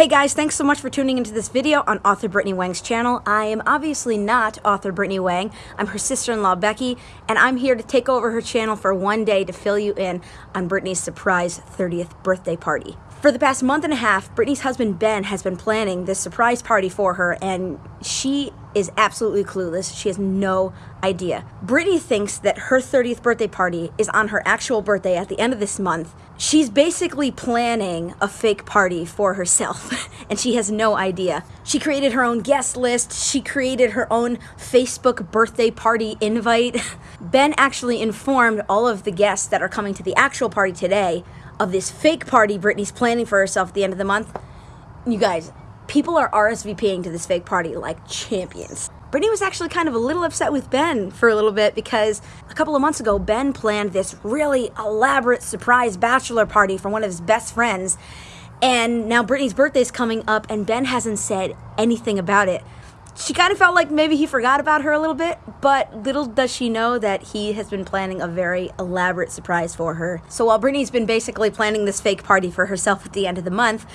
Hey guys, thanks so much for tuning into this video on author Brittany Wang's channel. I am obviously not author Brittany Wang. I'm her sister-in-law Becky, and I'm here to take over her channel for one day to fill you in on Brittany's surprise 30th birthday party. For the past month and a half, Brittany's husband Ben has been planning this surprise party for her, and she is absolutely clueless. She has no idea. Brittany thinks that her 30th birthday party is on her actual birthday at the end of this month. She's basically planning a fake party for herself, and she has no idea. She created her own guest list. She created her own Facebook birthday party invite. Ben actually informed all of the guests that are coming to the actual party today of this fake party Brittany's planning for herself at the end of the month. You guys, people are RSVPing to this fake party like champions. Brittany was actually kind of a little upset with Ben for a little bit because a couple of months ago, Ben planned this really elaborate surprise bachelor party for one of his best friends. And now Brittany's birthday is coming up and Ben hasn't said anything about it she kind of felt like maybe he forgot about her a little bit, but little does she know that he has been planning a very elaborate surprise for her. So while Brittany's been basically planning this fake party for herself at the end of the month,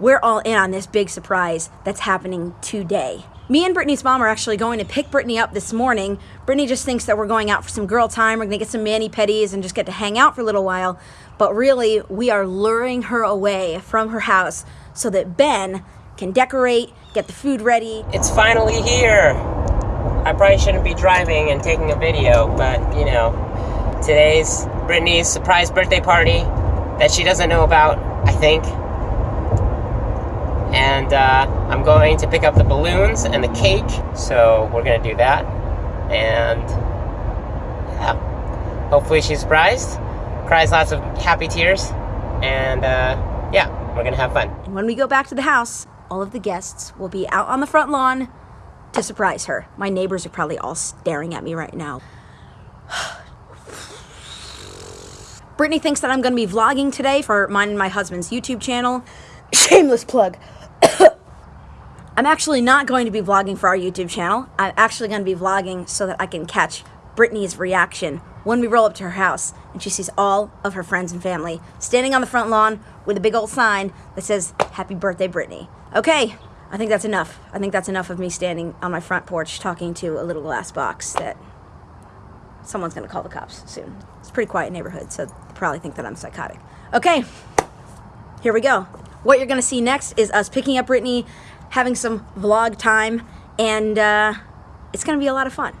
we're all in on this big surprise that's happening today. Me and Brittany's mom are actually going to pick Brittany up this morning. Brittany just thinks that we're going out for some girl time. We're to get some mani-pedis and just get to hang out for a little while. But really, we are luring her away from her house so that Ben can decorate, get the food ready. It's finally here. I probably shouldn't be driving and taking a video, but you know, today's Brittany's surprise birthday party that she doesn't know about, I think. And uh, I'm going to pick up the balloons and the cake, so we're gonna do that. And yeah, hopefully she's surprised, cries lots of happy tears, and uh, yeah, we're gonna have fun. And when we go back to the house, all of the guests will be out on the front lawn to surprise her. My neighbors are probably all staring at me right now. Brittany thinks that I'm going to be vlogging today for mine and my husband's YouTube channel. Shameless plug. I'm actually not going to be vlogging for our YouTube channel. I'm actually going to be vlogging so that I can catch Brittany's reaction when we roll up to her house and she sees all of her friends and family standing on the front lawn with a big old sign that says, Happy Birthday, Brittany. Okay, I think that's enough. I think that's enough of me standing on my front porch talking to a little glass box that someone's to call the cops soon. It's a pretty quiet neighborhood, so they probably think that I'm psychotic. Okay, here we go. What you're to see next is us picking up Brittany, having some vlog time, and uh, it's to be a lot of fun.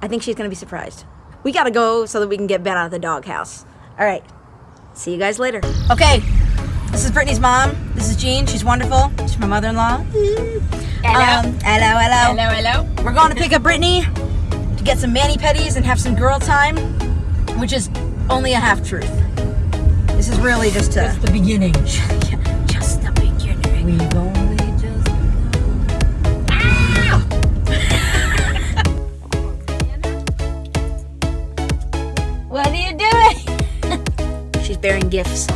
I think she's to be surprised. We got to go so that we can get Ben out of the doghouse. All right. See you guys later. Okay. This is Brittany's mom. This is Jean. She's wonderful. She's my mother-in-law. Hello. Um, hello, hello. Hello, hello. We're going to pick up Brittany to get some mani-pedis and have some girl time, which is only a half-truth. This is really just a... Just the beginning. just the beginning. We've only just What are you doing? She's bearing gifts.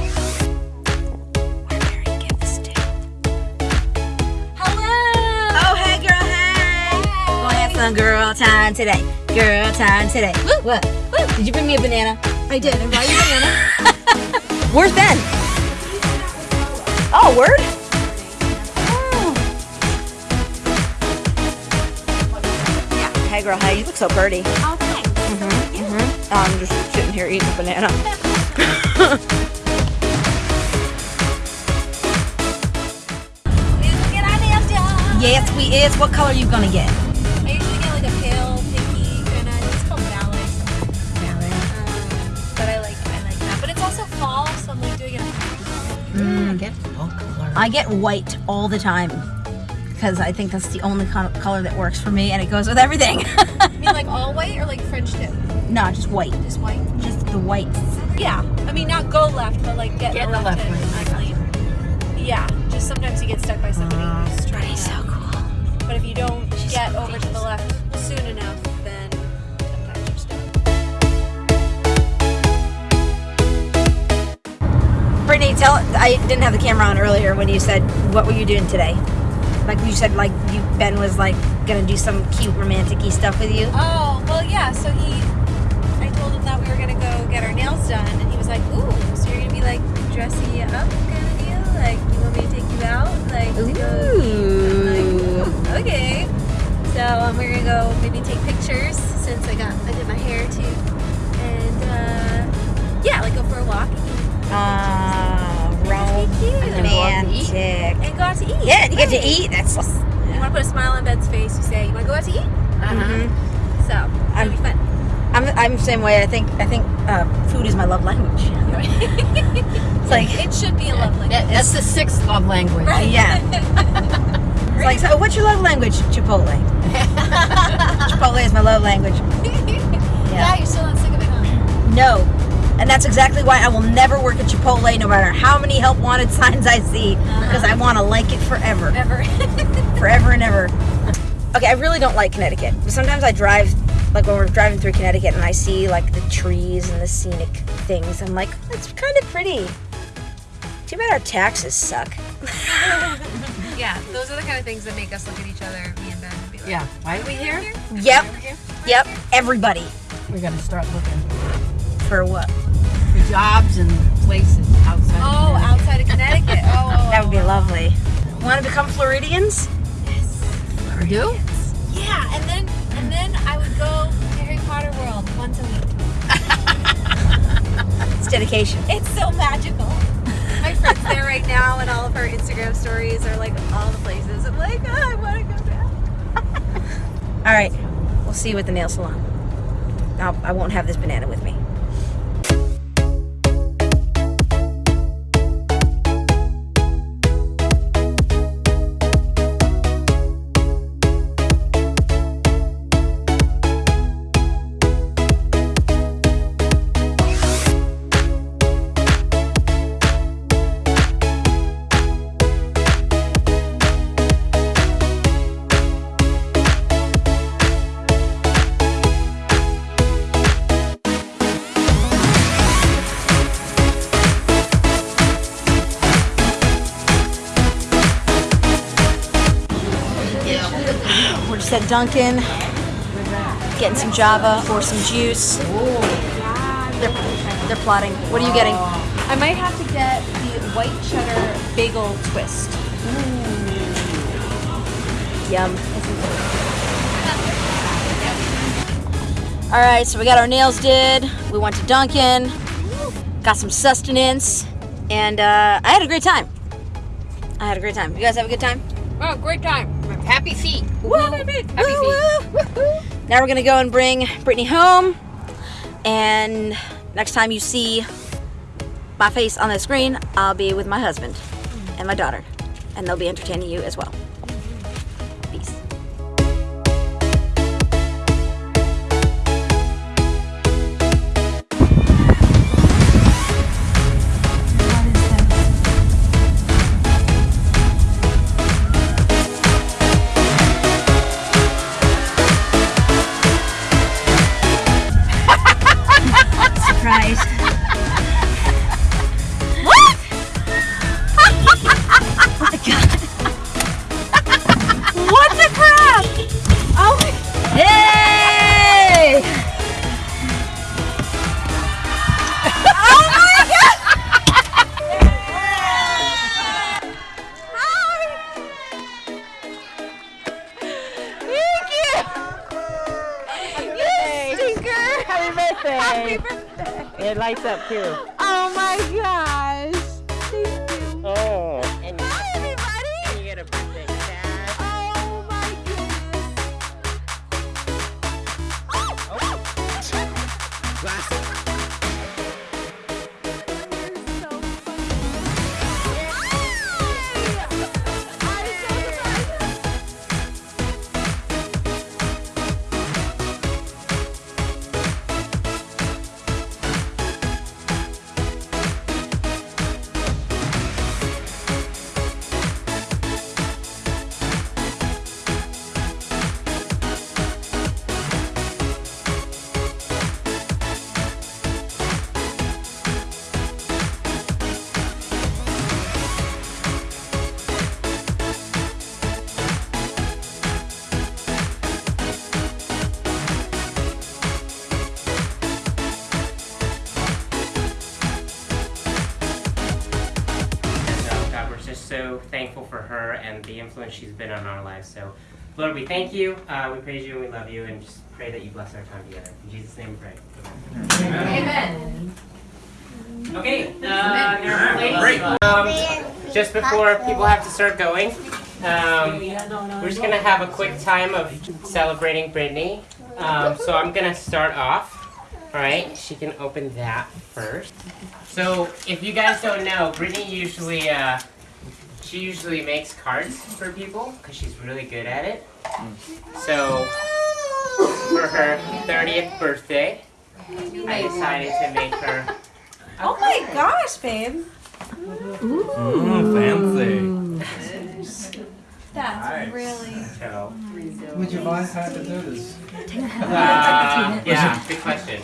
Gonna have some girl time today. Girl time today. Woo, what? Woo. Did you bring me a banana? I did. I brought you a banana. Where's Ben? Oh, word? Yeah. Hey, girl, hey, you look so pretty. Oh, thanks. Mm-hmm. I'm just sitting here eating a banana. We usually get our nails done. yes, we is. What color you gonna get? Mm. get fall color. I get white all the time because I think that's the only co- color that works for me, and it goes with everything. I mean, like all white or like French tip? no, just white. Just white. Just the whites. Yeah. I mean, not go left, but like get, Get the the left lane. lane, I got Yeah. Just sometimes you get stuck by somebody who's trying to. cool. But if you don't get over to the left I didn't have the camera on earlier when you said, "What were you doing today?" Like you said, like you Ben was like gonna do some cute romantic-y stuff with you. Oh, well, yeah. So he, I told him that we were gonna go get our nails done, and he was like, "Ooh, to go out to eat?" Mhm. So that'd be fun. I'm, I'm the same way. I think I think uh, food is my love language. It's like it should be a love language. That, that's the sixth love language. yeah. It's like so. What's your love language? Chipotle. Chipotle is my love language. Yeah. you're still not sick of it, huh? No. And that's exactly why I will never work at Chipotle, no matter how many help wanted signs I see, because I want to like it forever, Ever. forever and ever. Okay, I really don't like Connecticut. But sometimes I drive, like when we're driving through Connecticut, and I see like the trees and the scenic things. I'm like, it's kind of pretty. Too bad our taxes suck. yeah, those are the kind of things that make us look at each other, me and Ben, and be like, Yeah. Why are we here? Yep, here?" yep. Everybody We're gonna start looking for what? for jobs and places outside. Oh, of outside of Connecticut. Oh, oh, That would be lovely. Want to become Floridians? We do? Yeah, and then and then I would go to Harry Potter World once a week. It's dedication. It's so magical. My friend's there right now, and all of her Instagram stories are like all the places. I'm like, oh, I want to go back. All right, we'll see you at the nail salon. I'll, I won't have this banana with me. We're at Dunkin', getting some Java or some juice. They're, they're plotting. What are you getting? I might have to get the white cheddar bagel twist. Yum. All right, so we got our nails did. We went to Dunkin', got some sustenance, and uh, I had a great time. I had a great time. You guys have a good time? Oh, great time. Happy feet. Woo! Happy feet. Now we're gonna go and bring Brittany home, and next time you see my face on the screen, I'll be with my husband and my daughter, and they'll be entertaining you as well. Up too. Just so thankful for her and the influence she's been on our lives. So, Lord, we thank you, uh, we praise you, and we love you, and just pray that you bless our time together. In Jesus' name we pray. Amen. Okay, uh, there. Um, just before people have to start going, um, we're just gonna have a quick time of celebrating Brittany. Um, so I'm gonna start off. All right, she can open that first. So if you guys don't know, Brittany usually uh, she usually makes cards for people because she's really good at it. So for her 30th birthday, I decided to make her Oh my gosh, babe. Mm, fancy. That's really. so. Would you mind how to do this? Uh, yeah, good question.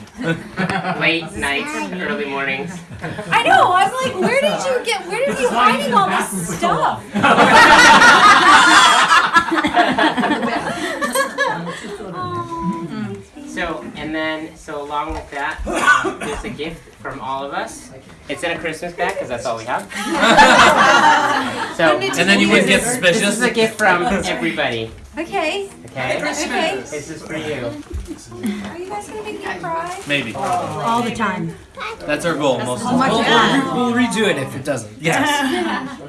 Late nights, early mornings. I know. I'm like, where did you get? Where did you hiding all this stuff? So, and then, so along with that, um, there's a gift from all of us. It's in a Christmas bag because that's all we have. so, And then you would get this is a gift from everybody. Okay. Okay, Okay. this is for you. Are you guys gonna make me cry? Maybe. All the time. That's our goal. Most of the much time. fun. We'll redo it if it doesn't. Yes.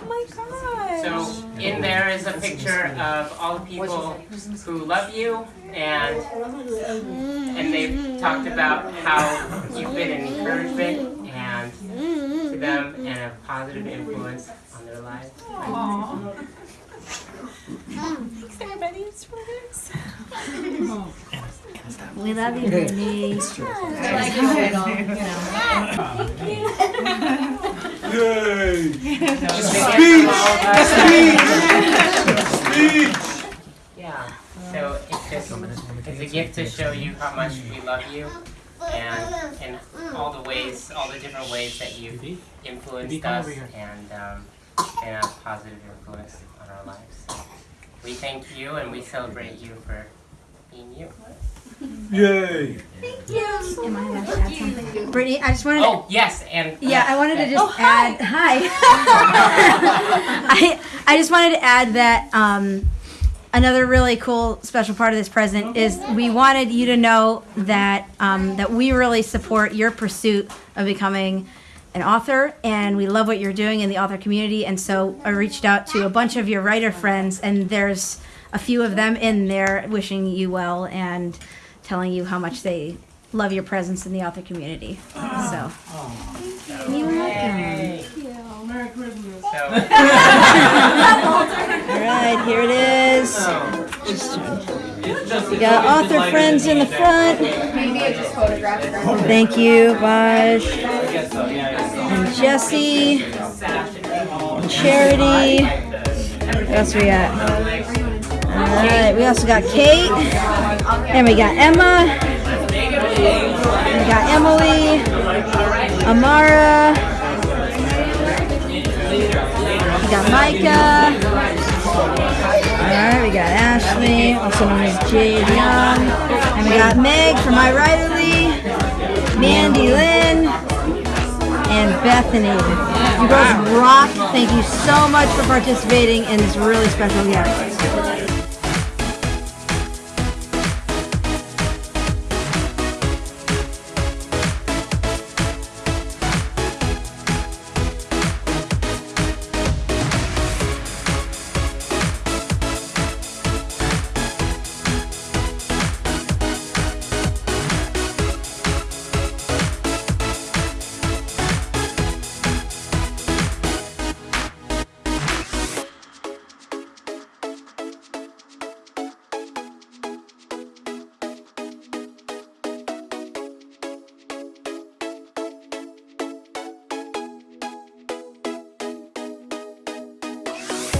Oh my gosh. So, in there is a picture of all the people who love you and and they've talked about how you've been an encouragement and to them and a positive influence on their lives. Thanks everybody. It's for this. We love you, Brittany. I like Yeah. So it's just it's a gift to show you how much we love you and and all the ways all the different ways that you've influenced us and um, been a positive influence on our lives. So we thank you and we celebrate you for being you. Yay! Am I allowed to add something? Brittany, I just wanted to Oh yes, and Yeah, I wanted to Okay. just add. Hi. I I just wanted to add that um, another really cool special part of this present is we wanted you to know that um, that we really support your pursuit of becoming an author, and we love what you're doing in the author community. And so I reached out to a bunch of your writer friends, and there's a few of them in there wishing you well and telling you how much they love your presence in the author community. So. You're welcome. So, All right, here it is. We got author friends in the front. Thank you, Vaj Jesse, Charity. What else we got? All right, we also got Kate, and we got Emma, we got Emily, Amara. We got Micah. Alright, we got Ashley, also known as Jade Young. And we got Meg from iWriterly, Mandy Lynn, and Bethany. You girls rock. Thank you so much for participating in this really special gift.